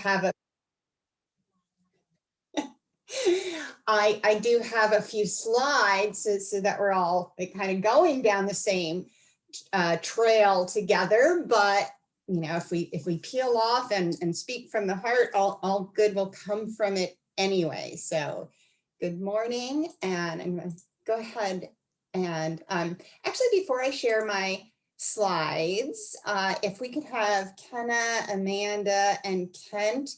have a I, I do have a few slides so, so that we're all like, kind of going down the same uh, trail together, but you know, if we if we peel off and, and speak from the heart, all, all good will come from it anyway. So good morning, and I'm gonna go ahead and um, actually before I share my slides, uh, if we could have Kenna, Amanda, and Kent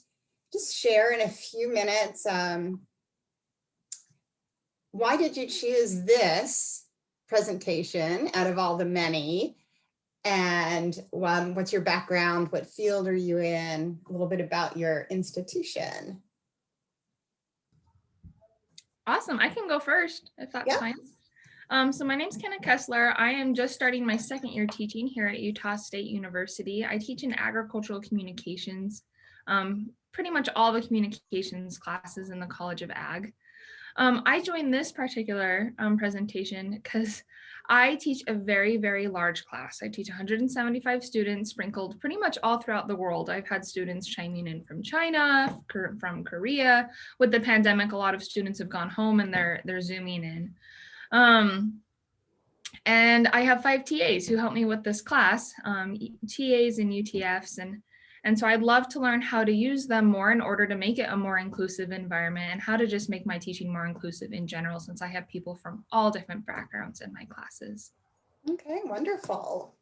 just share in a few minutes um, why did you choose this presentation out of all the many? And um, what's your background? What field are you in? A little bit about your institution. Awesome. I can go first if that's yeah. fine. Um, so my name is Kenna Kessler. I am just starting my second year teaching here at Utah State University. I teach in agricultural communications, um, pretty much all the communications classes in the College of Ag. Um, I joined this particular um, presentation because I teach a very, very large class. I teach 175 students sprinkled pretty much all throughout the world. I've had students chiming in from China, from Korea. With the pandemic, a lot of students have gone home and they're, they're zooming in. Um, and I have five TAs who help me with this class, um, TAs and UTFs. And and so I'd love to learn how to use them more in order to make it a more inclusive environment and how to just make my teaching more inclusive in general, since I have people from all different backgrounds in my classes. Okay, wonderful.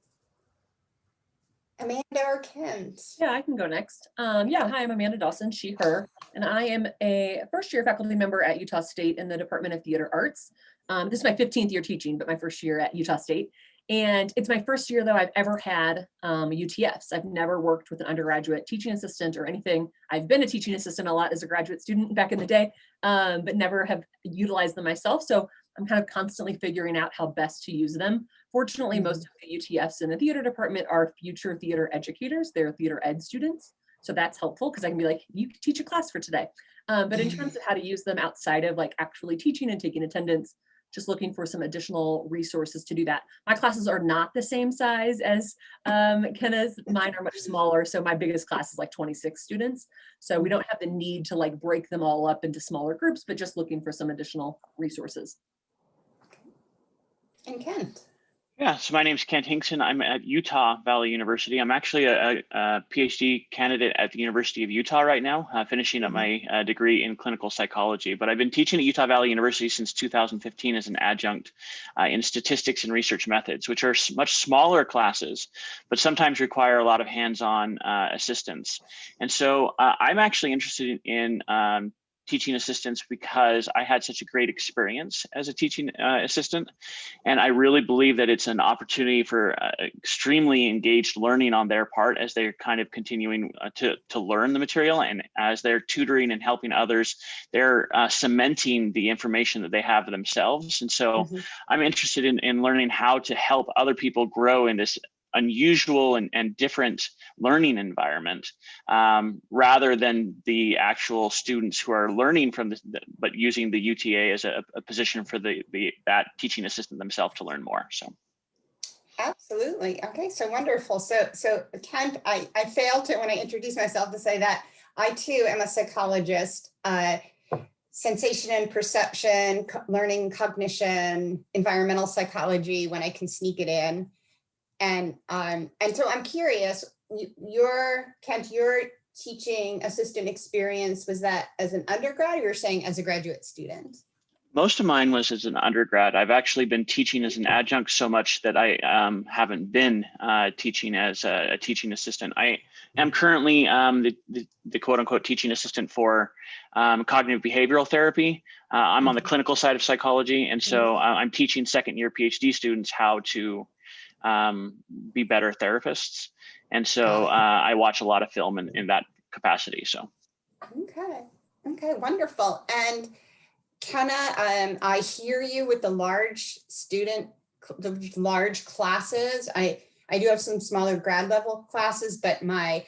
Amanda or Kent? Yeah, I can go next. Um, yeah, hi, I'm Amanda Dawson, she, her, and I am a first year faculty member at Utah State in the Department of Theater Arts. Um, this is my 15th year teaching, but my first year at Utah State. And it's my first year though I've ever had um, UTFs. I've never worked with an undergraduate teaching assistant or anything. I've been a teaching assistant a lot as a graduate student back in the day, um, but never have utilized them myself. So I'm kind of constantly figuring out how best to use them. Fortunately, most mm-hmm. of the UTFs in the theater department are future theater educators. They're theater ed students. So that's helpful because I can be like, you teach a class for today. Um, but in terms of how to use them outside of like actually teaching and taking attendance, just looking for some additional resources to do that. My classes are not the same size as um, Kenna's, mine are much smaller. So my biggest class is like 26 students. So we don't have the need to like break them all up into smaller groups, but just looking for some additional resources. And Kent. Yeah, so my name is Kent Hinkson. I'm at Utah Valley University. I'm actually a, a, PhD candidate at the University of Utah right now, uh, finishing up mm-hmm. my uh, degree in clinical psychology. But I've been teaching at Utah Valley University since 2015 as an adjunct uh, in statistics and research methods, which are much smaller classes, but sometimes require a lot of hands-on uh, assistance. And so uh, I'm actually interested in um, teaching assistants because I had such a great experience as a teaching uh, assistant. And I really believe that it's an opportunity for uh, extremely engaged learning on their part as they're kind of continuing uh, to, to learn the material. And as they're tutoring and helping others, they're uh, cementing the information that they have themselves. And so mm -hmm. I'm interested in, in learning how to help other people grow in this unusual and, and different learning environment um, rather than the actual students who are learning from this, but using the UTA as a, a position for the, the that teaching assistant themselves to learn more. So. Absolutely. Okay, so wonderful. So, so Kent, I, I failed to, when I introduced myself, to say that I too am a psychologist. Uh, sensation and perception, co learning, cognition, environmental psychology, when I can sneak it in. And um, and so I'm curious, your Kent, your teaching assistant experience was that as an undergrad, or you're saying as a graduate student? Most of mine was as an undergrad. I've actually been teaching as an adjunct so much that I um, haven't been uh, teaching as a, a, teaching assistant. I am currently um, the, the, the, quote unquote teaching assistant for um, cognitive behavioral therapy. Uh, I'm on the mm-hmm. clinical side of psychology. And so mm-hmm. uh, I'm teaching second year PhD students how to um, be better therapists. And so uh, I watch a lot of film in, in that capacity. So. Okay. Okay. Wonderful. And Kenna, um, I hear you with the large student, the large classes. I, I do have some smaller grad level classes, but my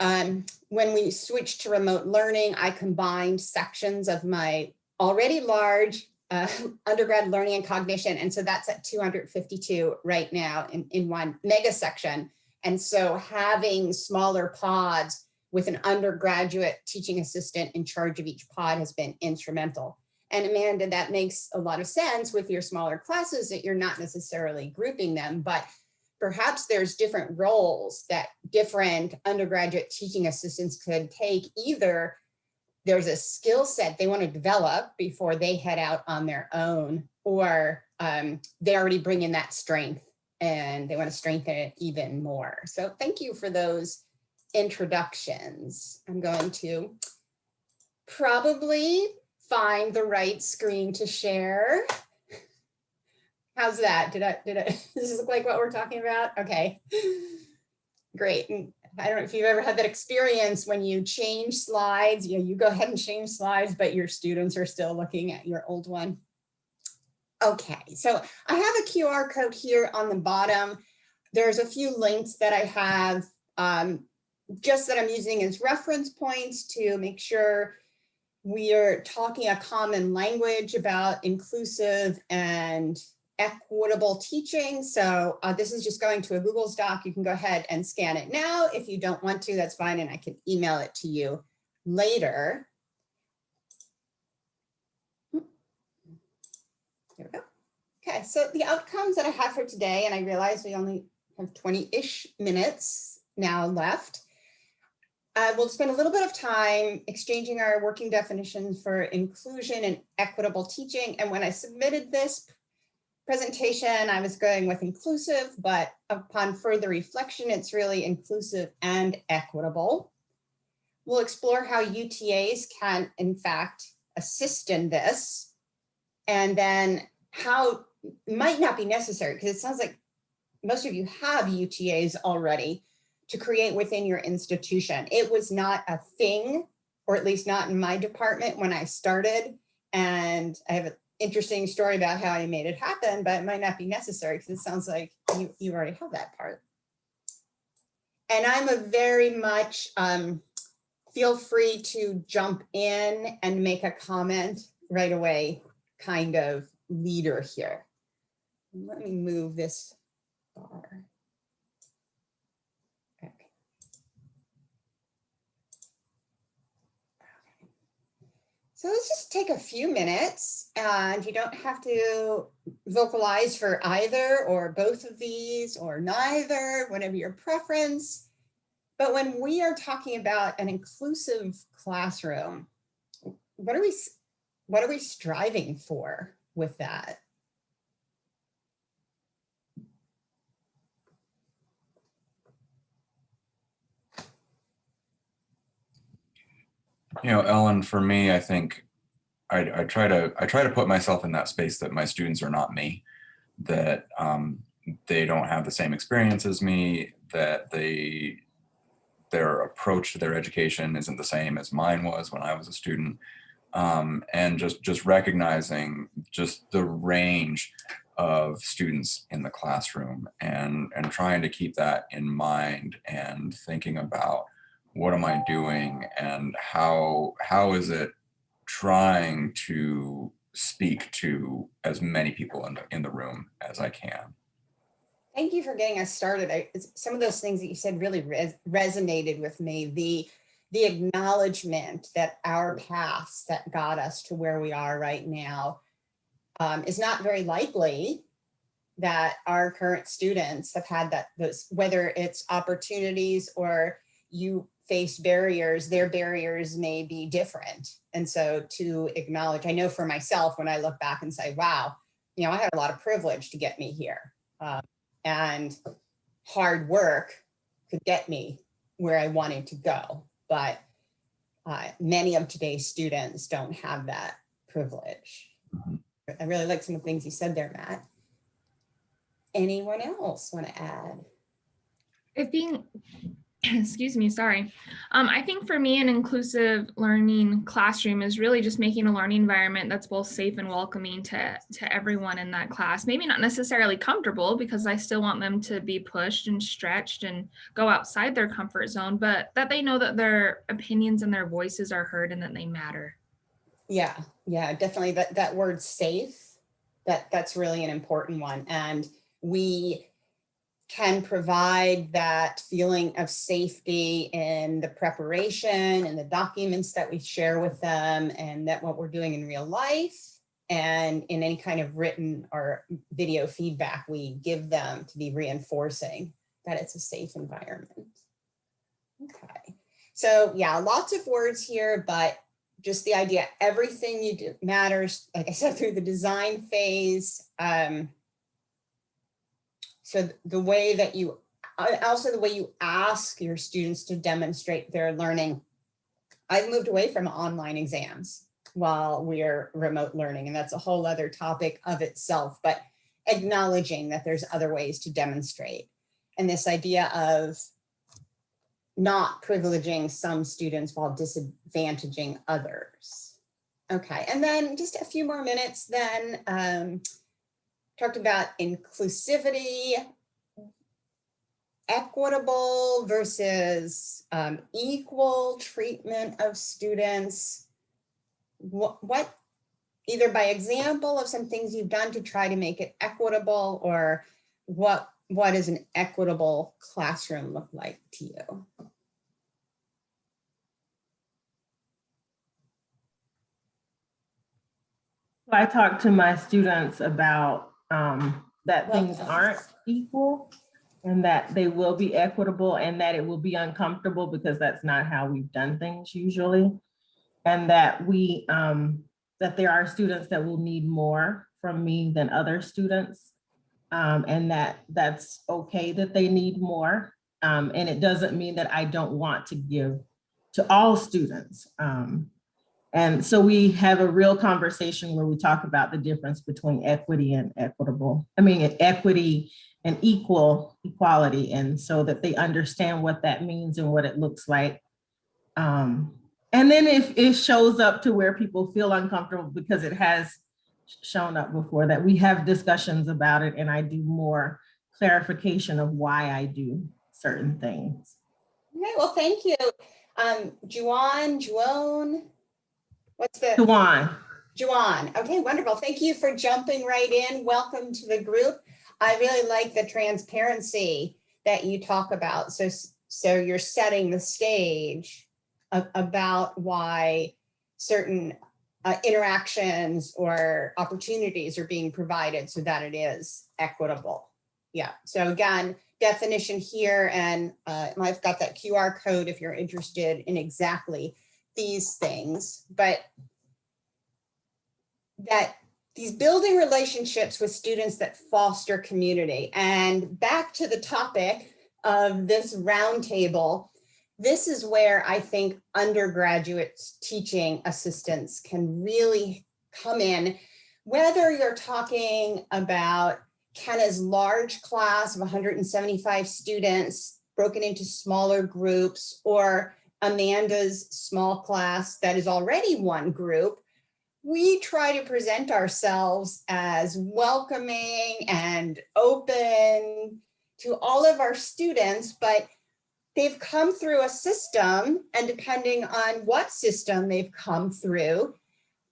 um, when we switched to remote learning, I combined sections of my already large uh, undergrad learning and cognition. And so that's at 252 right now in, in one mega section. And so having smaller pods with an undergraduate teaching assistant in charge of each pod has been instrumental. And Amanda, that makes a lot of sense with your smaller classes that you're not necessarily grouping them, but perhaps there's different roles that different undergraduate teaching assistants could take. Either there's a skill set they want to develop before they head out on their own, or um, they already bring in that strength and they want to strengthen it even more. So thank you for those introductions. I'm going to probably find the right screen to share. How's that? Did I, did I, does this look like what we're talking about? Okay, great. I don't know if you've ever had that experience when you change slides, you know, you go ahead and change slides, but your students are still looking at your old one. Okay, so I have a QR code here on the bottom. There's a few links that I have um, just that I'm using as reference points to make sure we are talking a common language about inclusive and equitable teaching. So uh, this is just going to a Google's doc. You can go ahead and scan it now. If you don't want to, that's fine. And I can email it to you later. There we go. Okay, so the outcomes that I have for today, and I realize we only have 20-ish minutes now left. Uh, we'll spend a little bit of time exchanging our working definitions for inclusion and equitable teaching. And when I submitted this presentation, I was going with inclusive, but upon further reflection, it's really inclusive and equitable. We'll explore how UTAs can, in fact, assist in this, and then how might not be necessary, because it sounds like most of you have UTAs already, to create within your institution. It was not a thing, or at least not in my department when I started. And I have an interesting story about how I made it happen, but it might not be necessary because it sounds like you, you already have that part. And I'm a very much, um, feel free to jump in and make a comment right away kind of leader here. Let me move this bar. So let's just take a few minutes and you don't have to vocalize for either or both of these or neither, whatever your preference. But when we are talking about an inclusive classroom, what are we, what are we striving for with that? You know, Ellen, for me, I think I, I try to I try to put myself in that space that my students are not me, that um, they don't have the same experience as me, that they their approach to their education isn't the same as mine was when I was a student, um, and just just recognizing just the range of students in the classroom and and trying to keep that in mind and thinking about what am I doing and how how is it trying to speak to as many people in the in the room as I can. Thank you for getting us started. I, some of those things that you said really res resonated with me. The the acknowledgement that our paths that got us to where we are right now um, is not very likely that our current students have had that those whether it's opportunities or you face barriers, their barriers may be different. And so to acknowledge, I know for myself, when I look back and say, wow, you know, I had a lot of privilege to get me here. Um, and hard work could get me where I wanted to go. But uh, many of today's students don't have that privilege. Mhm. I really like some of the things you said there, Matt. Anyone else want to add? It being excuse me, sorry. Um, I think for me, an inclusive learning classroom is really just making a learning environment that's both safe and welcoming to, to everyone in that class. Maybe not necessarily comfortable because I still want them to be pushed and stretched and go outside their comfort zone, but that they know that their opinions and their voices are heard and that they matter. Yeah, yeah, definitely that, that word safe, that, that's really an important one. And we can provide that feeling of safety in the preparation and the documents that we share with them and that what we're doing in real life and in any kind of written or video feedback we give them to be reinforcing that it's a safe environment. Okay, so yeah, lots of words here, but just the idea, everything you do matters, like I said, through the design phase. Um, so the way that you, also the way you ask your students to demonstrate their learning. I've moved away from online exams while we're remote learning, and that's a whole other topic of itself, but acknowledging that there's other ways to demonstrate. And this idea of not privileging some students while disadvantaging others. Okay, and then just a few more minutes then. Um, talked about inclusivity, equitable versus um, equal treatment of students. What, what, either by example of some things you've done to try to make it equitable or what what does an equitable classroom look like to you? I talk to my students about um, that Well, things aren't equal and that they will be equitable and that it will be uncomfortable because that's not how we've done things usually. And that we, um, that there are students that will need more from me than other students. Um, and that that's okay that they need more. Um, and it doesn't mean that I don't want to give to all students. Um, and so we have a real conversation where we talk about the difference between equity and equitable, I mean, equity and equal equality. And so that they understand what that means and what it looks like. Um, and then if it shows up to where people feel uncomfortable because it has shown up before that we have discussions about it and I do more clarification of why I do certain things. Okay, well, thank you. Um, Juan, Juan, what's the? Juwan. Juan. Okay, wonderful. Thank you for jumping right in. Welcome to the group. I really like the transparency that you talk about. So, so you're setting the stage about why certain uh, interactions or opportunities are being provided so that it is equitable. Yeah, so again, definition here, and uh, I've got that QR code if you're interested in exactly these things, but that these building relationships with students that foster community. And back to the topic of this roundtable, this is where I think undergraduate teaching assistants can really come in, whether you're talking about Kenna's large class of 175 students broken into smaller groups or Amanda's small class that is already one group, we try to present ourselves as welcoming and open to all of our students, but they've come through a system and depending on what system they've come through,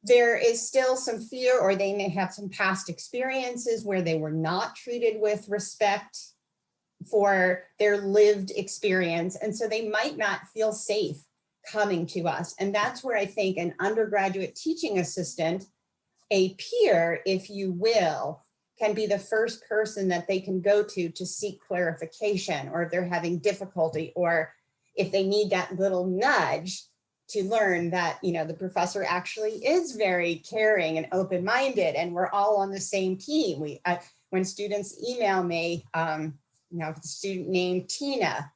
there is still some fear or they may have some past experiences where they were not treated with respect for their lived experience. And so they might not feel safe coming to us. And that's where I think an undergraduate teaching assistant, a peer, if you will, can be the first person that they can go to to seek clarification or if they're having difficulty or if they need that little nudge to learn that you know the professor actually is very caring and open-minded and we're all on the same team we uh, when students email me um know the student named tina.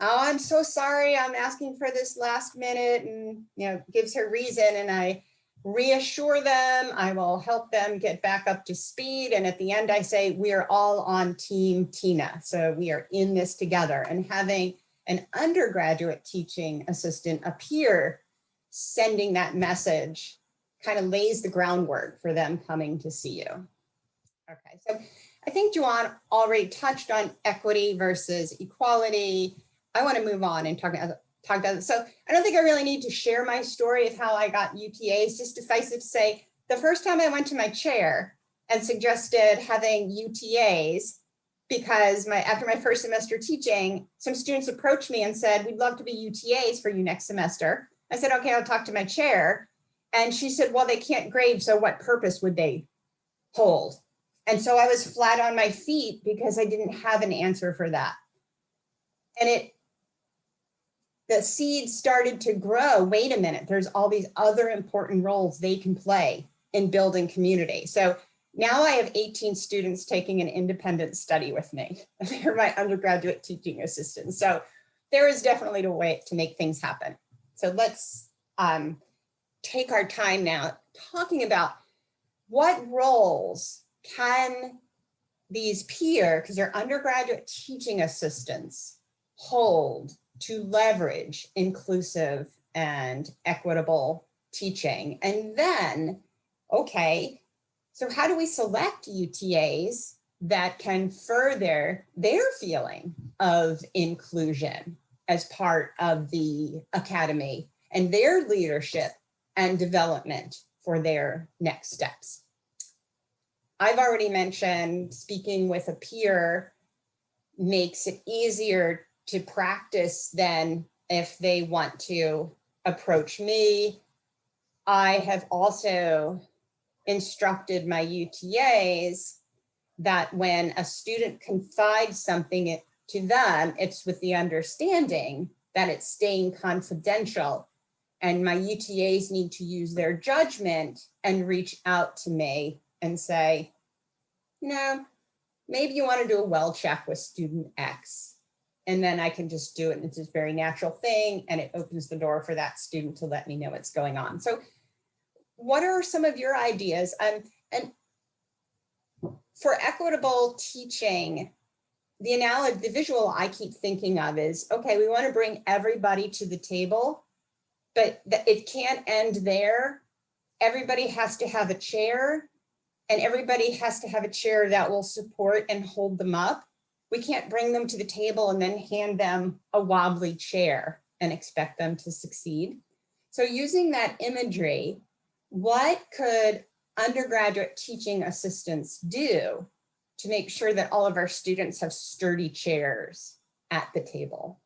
Oh i'm so sorry. I'm asking for this last minute and you know gives her reason and i reassure them. I will help them get back up to speed. And at the end i say we are all on team tina. So we are in this together. And having an undergraduate teaching assistant a peer sending that message kind of lays the groundwork for them coming to see you. Okay, so I think Juan already touched on equity versus equality. I want to move on and talk about talk about it. So I don't think I really need to share my story of how I got UTAs, just suffice it to say, the first time I went to my chair and suggested having UTAs, because my after my first semester teaching, some students approached me and said, we'd love to be UTAs for you next semester. I said, okay, I'll talk to my chair. And she said, well, they can't grade, so what purpose would they hold? And so I was flat on my feet because I didn't have an answer for that. And it, the seed started to grow. Wait a minute, there's all these other important roles they can play in building community. So now I have 18 students taking an independent study with me. They're my undergraduate teaching assistants. So there is definitely a way to make things happen. So let's um, take our time now talking about what roles can these peer, because they're undergraduate teaching assistants, hold to leverage inclusive and equitable teaching. And then, okay, so how do we select UTAs that can further their feeling of inclusion as part of the academy and their leadership and development for their next steps? I've already mentioned speaking with a peer makes it easier to practice than if they want to approach me. I have also instructed my UTAs that when a student confides something to them, it's with the understanding that it's staying confidential and my UTAs need to use their judgment and reach out to me and say, you know, maybe you want to do a well check with student X. And then I can just do it. And it's a very natural thing. And it opens the door for that student to let me know what's going on. So what are some of your ideas? Um, and for equitable teaching, the analogy, the visual I keep thinking of is, okay, we want to bring everybody to the table, but it can't end there. Everybody has to have a chair and everybody has to have a chair that will support and hold them up. We can't bring them to the table and then hand them a wobbly chair and expect them to succeed. So using that imagery, what could undergraduate teaching assistants do to make sure that all of our students have sturdy chairs at the table?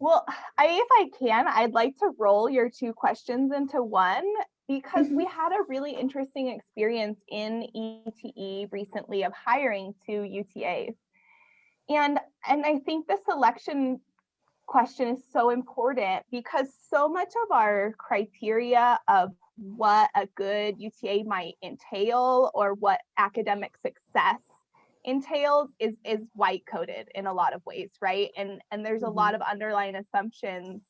Well, I, if I can, I'd like to roll your two questions into one because we Mm-hmm. had a really interesting experience in ETE recently of hiring two UTAs. And, and I think the selection question is so important because so much of our criteria of what a good UTA might entail or what academic success entails is is white coded in a lot of ways, right? And and there's a lot of underlying assumptions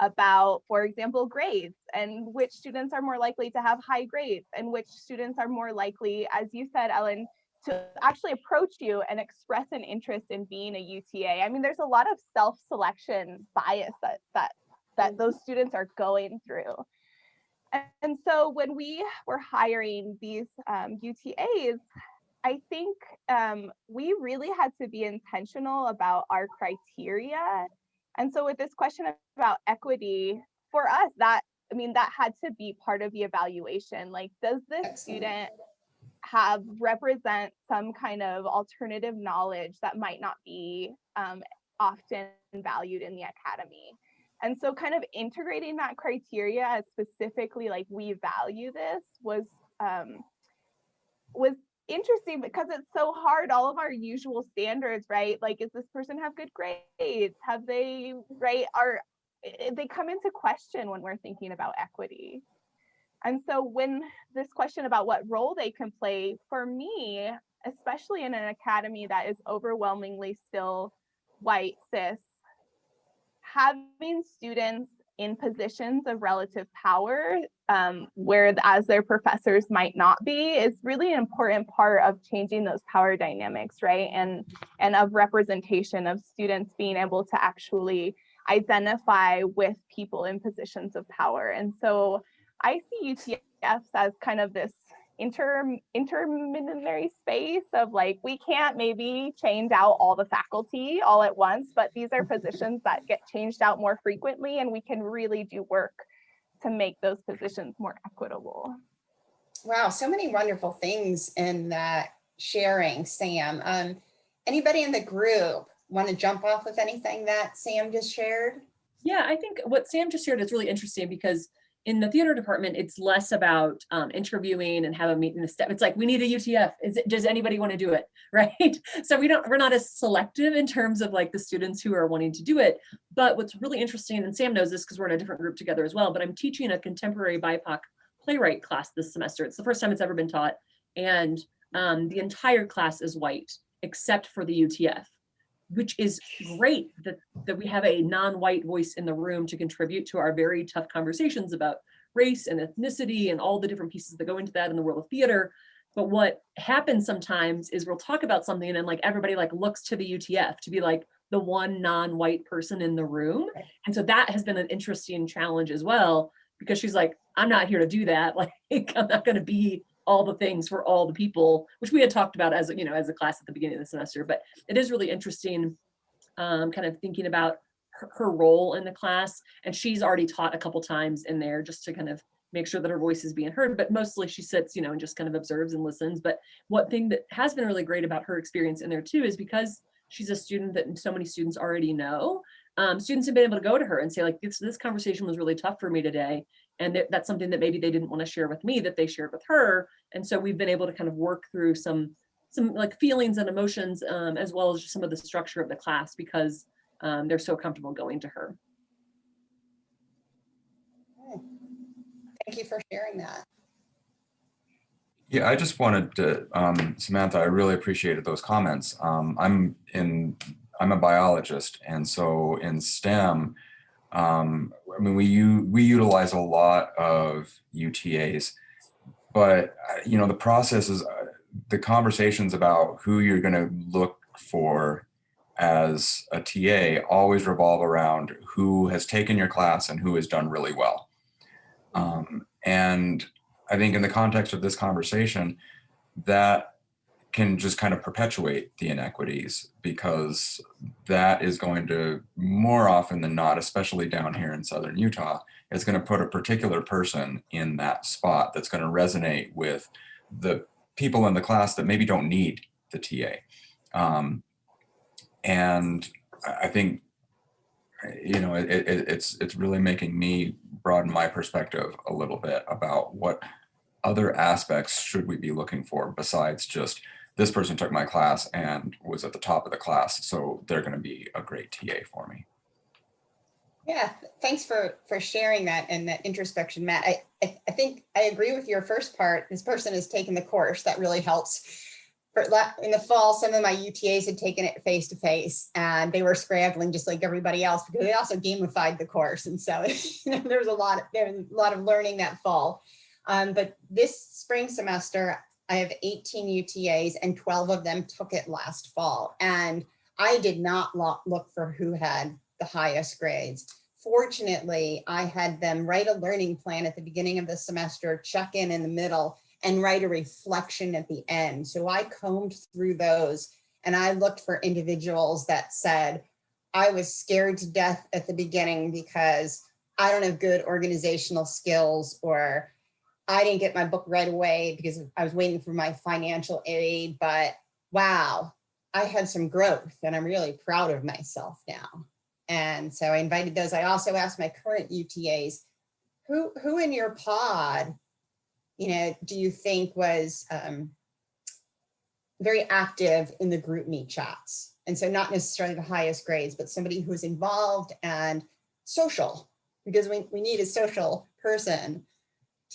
about, for example, grades and which students are more likely to have high grades and which students are more likely, as you said, Ellen, to actually approach you and express an interest in being a UTA. I mean, there's a lot of self-selection bias that that that those students are going through. And, and so when we were hiring these um, UTAs, I think um, we really had to be intentional about our criteria. And so with this question about equity, for us, that, I mean, that had to be part of the evaluation. Like, does this Excellent. student have represent some kind of alternative knowledge that might not be um, often valued in the academy? And so kind of integrating that criteria as specifically like we value this was um, was interesting because it's so hard all of our usual standards right? Like is this person have good grades? Have they right are eh, they come into question when we're thinking about equity. And so when this question about what role they can play for me especially in an academy that is overwhelmingly still white cis having students in positions of relative power um, where as their professors might not be is really an important part of changing those power dynamics right? And and of representation of students being able to actually identify with people in positions of power. And so i see utfs as kind of this inter intermediary space of like we can't maybe change out all the faculty all at once but these are positions that get changed out more frequently and we can really do work to make those positions more equitable Wow, so many wonderful things in that sharing, Sam. Um, anybody in the group want to jump off with anything that Sam just shared? Yeah, I think what Sam just shared is really interesting because in the theater department, it's less about um, interviewing and have a meeting the step. It's like, we need a UTF. Is it, does anybody want to do it? Right. So we don't, we're not as selective in terms of like the students who are wanting to do it. But what's really interesting, and Sam knows this because we're in a different group together as well, but I'm teaching a contemporary BIPOC playwright class this semester. It's the first time it's ever been taught. And um, the entire class is white, except for the UTF which is great that, that we have a non-white voice in the room to contribute to our very tough conversations about race and ethnicity and all the different pieces that go into that in the world of theater. But what happens sometimes is we'll talk about something and then like everybody like looks to the UTF to be like the one non-white person in the room. And so that has been an interesting challenge as well, because she's like, I'm not here to do that. Like, I'm not going to be all the things for all the people, which we had talked about as, you know, as a class at the beginning of the semester, but it is really interesting um, kind of thinking about her, her role in the class. And she's already taught a couple times in there just to kind of make sure that her voice is being heard, but mostly she sits, you know, and just kind of observes and listens. But one thing that has been really great about her experience in there too is because she's a student that so many students already know, um, students have been able to go to her and say like, this, this conversation was really tough for me today. And th that's something that maybe they didn't want to share with me that they shared with her. And so we've been able to kind of work through some some like feelings and emotions um, as well as just some of the structure of the class because um, they're so comfortable going to her. Thank you for sharing that. Yeah, I just wanted to, um, Samantha, I really appreciated those comments. Um, I'm in, I'm a biologist, and so in STEM, um, I mean, we, we utilize a lot of UTAs, but, uh, you know, the process is, uh, the conversations about who you're going to look for as a TA always revolve around who has taken your class and who has done really well. Um, and I think in the context of this conversation, that can just kind of perpetuate the inequities because that is going to more often than not, especially down here in Southern Utah, is going to put a particular person in that spot that's going to resonate with the people in the class that maybe don't need the TA. Um, and I think, you know, it, it, it's, it's really making me broaden my perspective a little bit about what other aspects should we be looking for besides just this person took my class and was at the top of the class, so they're going to be a great TA for me. Yeah, thanks for for sharing that and that introspection, Matt. I, I, I think I agree with your first part. This person has taken the course. That really helps. For, in the fall, some of my UTAs had taken it face to face and they were scrambling just like everybody else because they also gamified the course. And so you know, there was a lot of, there was a lot of learning that fall. Um, but this spring semester, I have 18 UTAs and 12 of them took it last fall. And I did not look for who had the highest grades. Fortunately, I had them write a learning plan at the beginning of the semester, check in in the middle, and write a reflection at the end. So I combed through those and I looked for individuals that said, I was scared to death at the beginning because I don't have good organizational skills or I didn't get my book right away because I was waiting for my financial aid, but wow, I had some growth and I'm really proud of myself now. And so I invited those. I also asked my current UTAs, who, who in your pod, you know, do you think was um, very active in the GroupMe chats? And so not necessarily the highest grades, but somebody who's involved and social, because we, we need a social person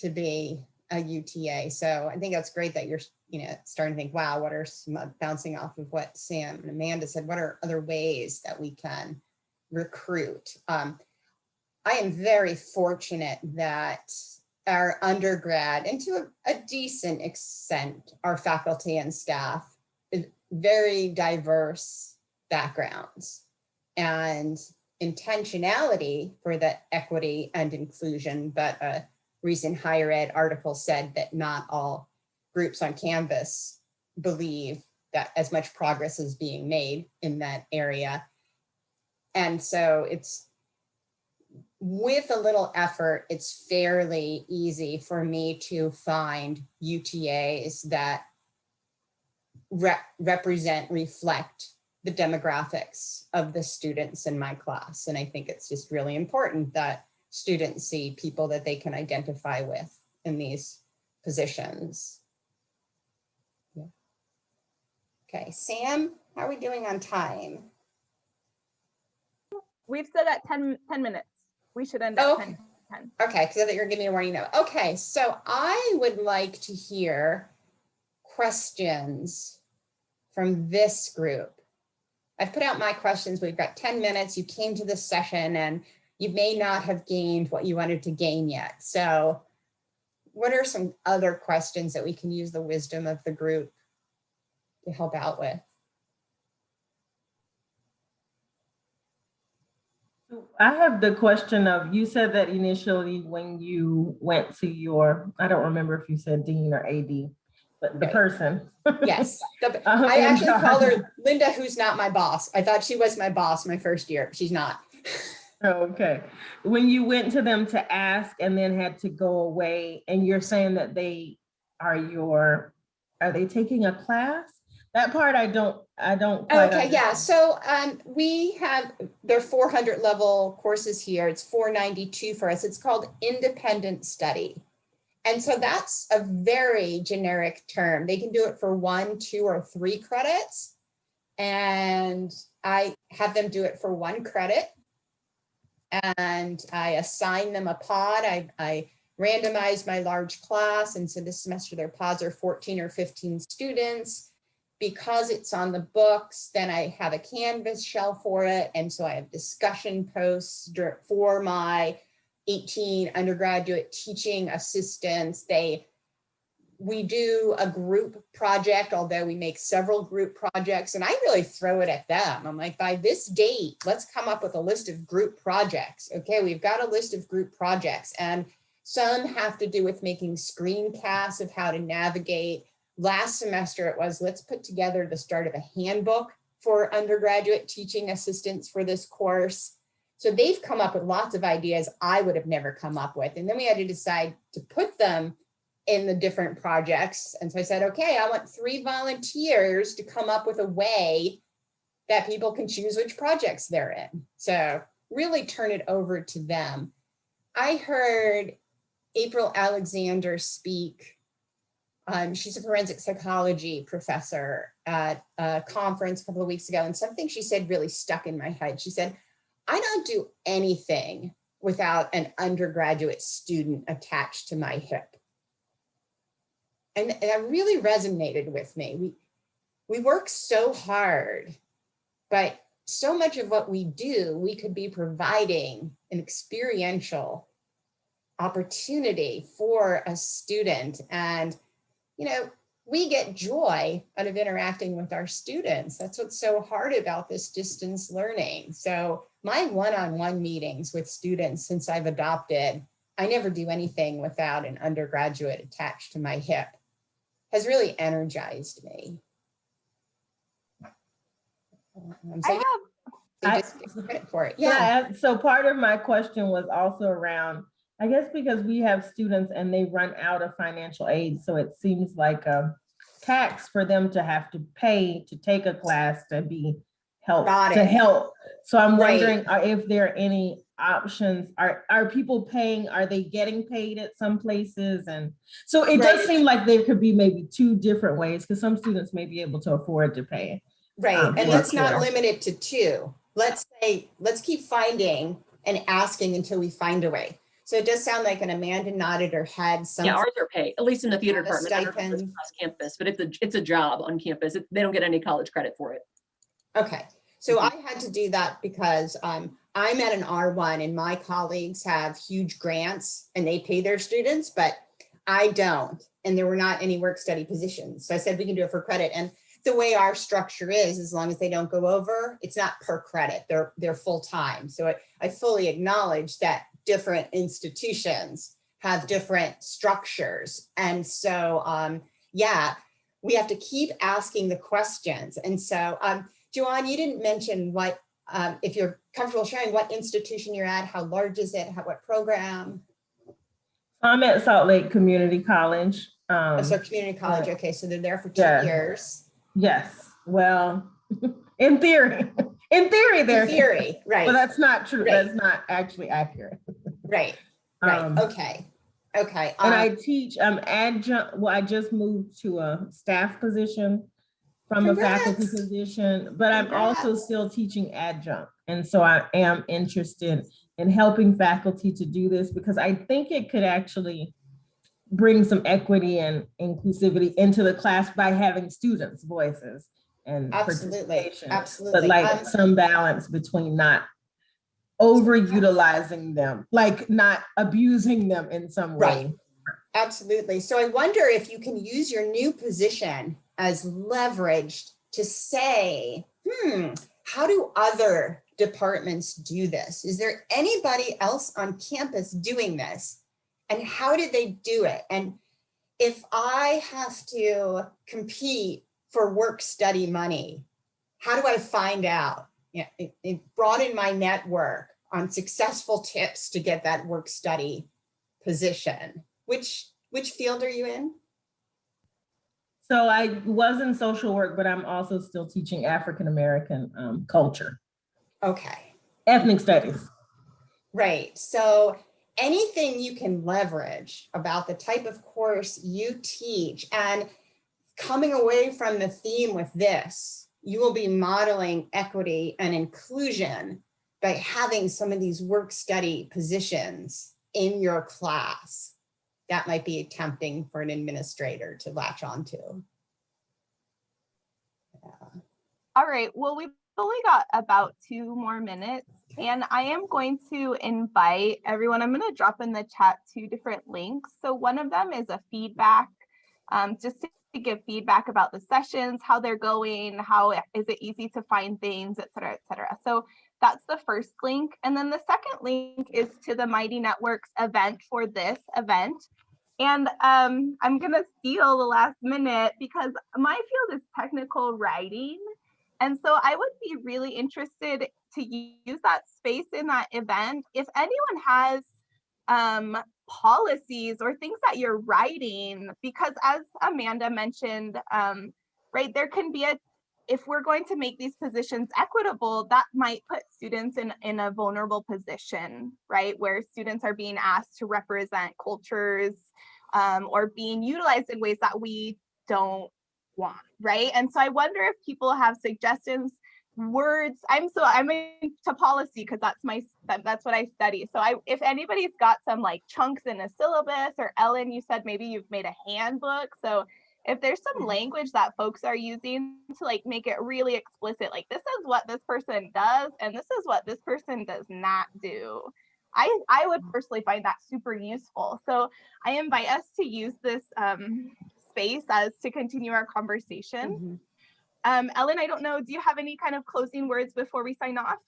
to be a UTA. So I think that's great that you're, you know, starting to think, wow, what are some bouncing off of what Sam and Amanda said, what are other ways that we can recruit. Um, I am very fortunate that our undergrad and to a, a decent extent, our faculty and staff, very diverse backgrounds and intentionality for the equity and inclusion, but recent higher ed article said that not all groups on campus believe that as much progress is being made in that area and so it's with a little effort, it's fairly easy for me to find UTAs that rep- represent, reflect the demographics of the students in my class. And I think it's just really important that students see people that they can identify with in these positions. Yeah. Okay, Sam, how are we doing on time? We've still got 10, 10 minutes. We should end at 10. Okay. Okay, because I thought you were giving me a warning now. Okay, so I would like to hear questions from this group. I've put out my questions. We've got 10 minutes. You came to this session and you may not have gained what you wanted to gain yet. So what are some other questions that we can use the wisdom of the group to help out with? I have the question of, you said that initially when you went to your, I don't remember if you said dean or AD, but the Right. person. Yes, the- Uh, I actually uh, call her Linda, who's not my boss. I thought she was my boss my first year. She's not. Okay, when you went to them to ask and then had to go away and you're saying that they are your, are they taking a class? That part I don't, I don't. Okay, yeah, so um, we have, there are four hundred level courses here. It's four ninety-two for us. It's called independent study. And so that's a very generic term. They can do it for one, two, or three credits. And I have them do it for one credit. And I assign them a pod. I, I randomize my large class. And so this semester their pods are 14 or 15 students. Because it's on the books, then I have a Canvas shell for it. And so I have discussion posts for my 18 undergraduate teaching assistants. They, we do a group project, although we make several group projects and I really throw it at them. I'm like, by this date, let's come up with a list of group projects. Okay, we've got a list of group projects and some have to do with making screencasts of how to navigate. Last semester it was, let's put together the start of a handbook for undergraduate teaching assistants for this course. So they've come up with lots of ideas I would have never come up with. And then we had to decide to put them in the different projects. And so I said, okay, I want three volunteers to come up with a way that people can choose which projects they're in. So really turn it over to them. I heard April Alexander speak. Um, she's a forensic psychology professor at a conference a couple of weeks ago. And something she said really stuck in my head. She said, I don't do anything without an undergraduate student attached to my hip. And, that really resonated with me. We, we work so hard, but so much of what we do, we could be providing an experiential opportunity for a student. And, you know, we get joy out of interacting with our students. That's what's so hard about this distance learning. So my one-on-one meetings with students since I've adopted, I never do anything without an undergraduate attached to my hip, has really energized me. Um, so I have I- credit for it. Yeah, Yeah, so part of my question was also around, I guess because we have students and they run out of financial aid, so it seems like a tax for them to have to pay to take a class to be help, Got to help. So I'm Right. wondering if there are any options, are, are people paying, are they getting paid at some places? And so it does seem like there could be maybe two different ways, because some students may be able to afford to pay. right. um, And let's not sure. limit it to two. Let's say, let's keep finding and asking until we find a way. So it does sound like an Amanda nodded her head. some- Yeah, ours are paid, at least in the theater department. I don't know if it's stipend. Across campus, but it's a, it's a job on campus. It- They don't get any college credit for it. Okay, so I had to do that because um, I'm at an R1 and my colleagues have huge grants and they pay their students, but I don't. And there were not any work study positions. So I said, we can do it for credit. And the way our structure is, as long as they don't go over, it's not per credit, they're, they're full-time. So I, I fully acknowledge that different institutions have different structures. And so, um, yeah, we have to keep asking the questions. And so, um, Joanne, you didn't mention what um, if you're comfortable sharing what institution you're at, how large is it, how, what program? I'm at Salt Lake Community College. Oh, Um, So community college, okay, so they're there for two Yeah. years. yes, well, in theory, in theory, In they're, theory, but right, that's not true. Right. That's not actually accurate. right, right, Um, okay, okay. And um, I teach, I'm adjunct, well, I just moved to a staff position from a faculty position, but I'm also still teaching adjunct. And so I am interested in helping faculty to do this because I think it could actually bring some equity and inclusivity into the class by having students' voices and Absolutely, participation. But absolutely. like Um, some balance between not overutilizing them, like not abusing them in some way. Right. way. Absolutely. So I wonder if you can use your new position as leveraged to say, hmm, how do other departments do this? Is there anybody else on campus doing this? And how did they do it? And if I have to compete for work study money, how do I find out? Yeah, it, it broaden my network on successful tips to get that work study position. Which, which field are you in? So I was in social work, but I'm also still teaching African-American um, culture, Okay, ethnic studies. right. So anything you can leverage about the type of course you teach and coming away from the theme with this, you will be modeling equity and inclusion by having some of these work study positions in your class. That might be tempting for an administrator to latch onto. Yeah. All right, well, we've only got about two more minutes and I am going to invite everyone, I'm going to drop in the chat two different links. So one of them is a feedback, um, just to give feedback about the sessions, how they're going, how is it easy to find things, et cetera, et cetera. So that's the first link. And then the second link is to the Mighty Networks event for this event. And um, I'm gonna steal the last minute because my field is technical writing. And so I would be really interested to use that space in that event. If anyone has um, policies or things that you're writing, because as Amanda mentioned, um, right, there can be a, if we're going to make these positions equitable, that might put students in, in a vulnerable position, right? Where students are being asked to represent cultures um, or being utilized in ways that we don't want, right? And so I wonder if people have suggestions, words. I'm so I'm into policy because that's my that, that's what I study. So I if anybody's got some like chunks in a syllabus or Ellen, you said maybe you've made a handbook. So if there's some language that folks are using to like make it really explicit, like this is what this person does and this is what this person does not do. I, I would personally find that super useful. So I invite us to use this um, space as to continue our conversation. Mhm. Um, Ellen, I don't know, do you have any kind of closing words before we sign off?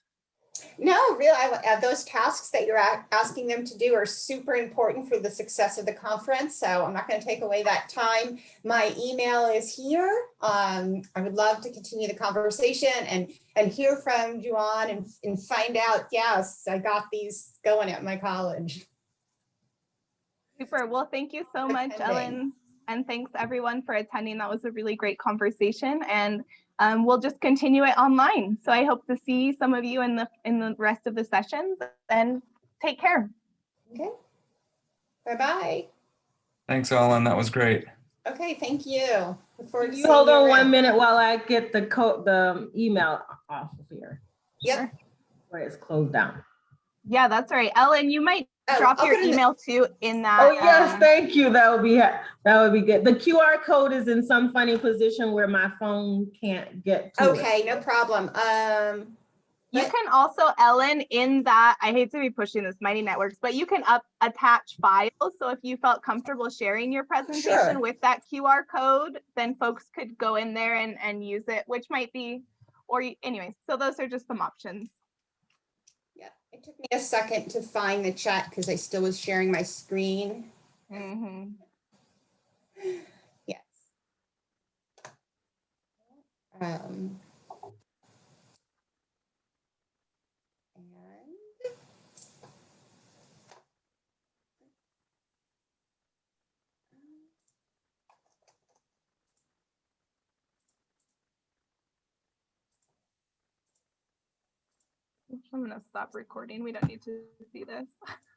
No, really, I- uh, those tasks that you're asking them to do are super important for the success of the conference. So I'm not going to take away that time. My email is here. Um, I would love to continue the conversation and and hear from Juan and and find out. Yes, I got these going at my college. Super. Well, thank you so much, attending. Ellen. And thanks everyone for attending. That was a really great conversation and um, we'll just continue it online. So I hope to see some of you in the in the rest of the sessions and take care. Okay. Bye bye. Thanks, Ellen. That was great. Okay, thank you. Look forward to You hold on one minute while I get the code, the email off of here, Yep. where it's closed down. Yeah, that's right. Ellen, you might Oh, drop I'll your put it in the- email too in that. Oh, yes, um, thank you. That would be, that would be good. The QR code is in some funny position where my phone can't get to it. Okay, no problem. Um, You can also, Ellen, in that, I hate to be pushing this Mighty Networks, but you can up attach files. So if you felt comfortable sharing your presentation Sure. with that QR code, then folks could go in there and, and use it, which might be, or you- anyways, so those are just some options. It took me a second to find the chat because I still was sharing my screen. Mhm. Yes. Um, I'm gonna stop recording. We don't need to see this.